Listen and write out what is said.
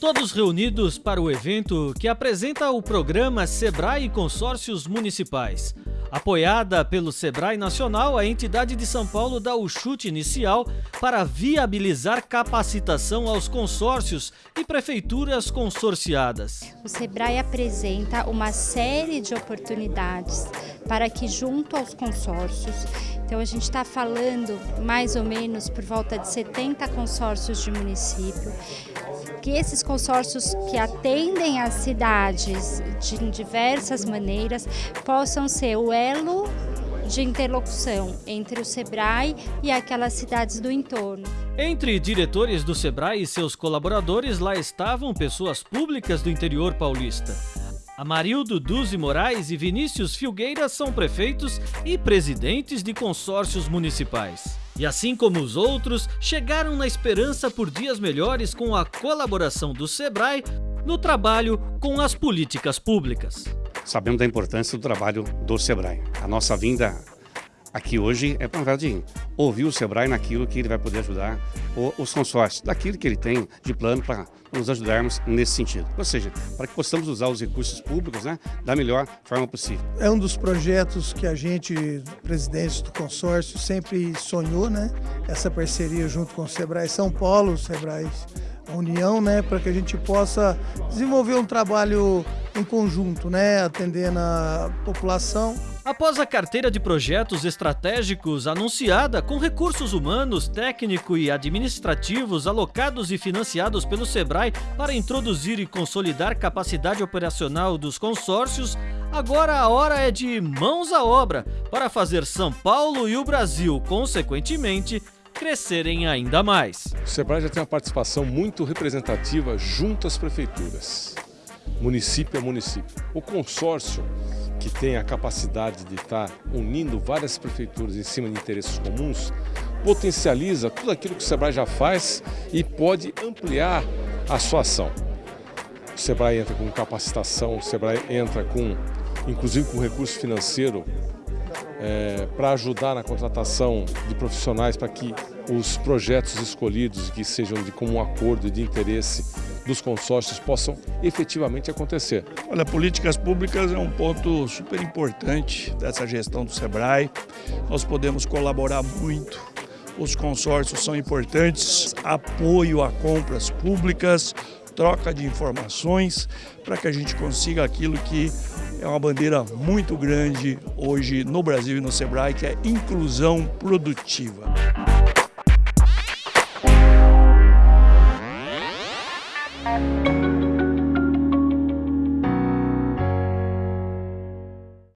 Todos reunidos para o evento que apresenta o programa Sebrae Consórcios Municipais. Apoiada pelo Sebrae Nacional, a entidade de São Paulo dá o chute inicial para viabilizar capacitação aos consórcios e prefeituras consorciadas. O Sebrae apresenta uma série de oportunidades para que, junto aos consórcios, então a gente está falando mais ou menos por volta de 70 consórcios de município, que esses consórcios que atendem as cidades de diversas maneiras possam ser o elo de interlocução entre o SEBRAE e aquelas cidades do entorno. Entre diretores do SEBRAE e seus colaboradores, lá estavam pessoas públicas do interior paulista. Amarildo Duzi Moraes e Vinícius Filgueira são prefeitos e presidentes de consórcios municipais. E assim como os outros, chegaram na esperança por dias melhores com a colaboração do SEBRAE no trabalho com as políticas públicas. Sabemos da importância do trabalho do SEBRAE. A nossa vinda aqui hoje é para de ouvir o Sebrae naquilo que ele vai poder ajudar os consórcios, daquilo que ele tem de plano para nos ajudarmos nesse sentido. Ou seja, para que possamos usar os recursos públicos né, da melhor forma possível. É um dos projetos que a gente, presidente do consórcio, sempre sonhou, né? Essa parceria junto com o Sebrae São Paulo, o Sebrae União, né? Para que a gente possa desenvolver um trabalho em conjunto, né? Atendendo a população Após a carteira de projetos estratégicos anunciada com recursos humanos, técnico e administrativos alocados e financiados pelo SEBRAE para introduzir e consolidar capacidade operacional dos consórcios, agora a hora é de mãos à obra para fazer São Paulo e o Brasil, consequentemente, crescerem ainda mais. O SEBRAE já tem uma participação muito representativa junto às prefeituras, município a município. O consórcio que tem a capacidade de estar unindo várias prefeituras em cima de interesses comuns, potencializa tudo aquilo que o SEBRAE já faz e pode ampliar a sua ação. O SEBRAE entra com capacitação, o SEBRAE entra com, inclusive com recurso financeiro é, para ajudar na contratação de profissionais para que os projetos escolhidos, que sejam de comum acordo e de interesse dos consórcios, possam efetivamente acontecer. Olha, políticas públicas é um ponto super importante dessa gestão do SEBRAE. Nós podemos colaborar muito os consórcios são importantes, apoio a compras públicas, troca de informações para que a gente consiga aquilo que é uma bandeira muito grande hoje no Brasil e no Sebrae, que é inclusão produtiva. Música